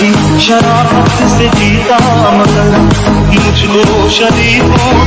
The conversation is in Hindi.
भी शरारत से जीता मगर मुझको शरीफों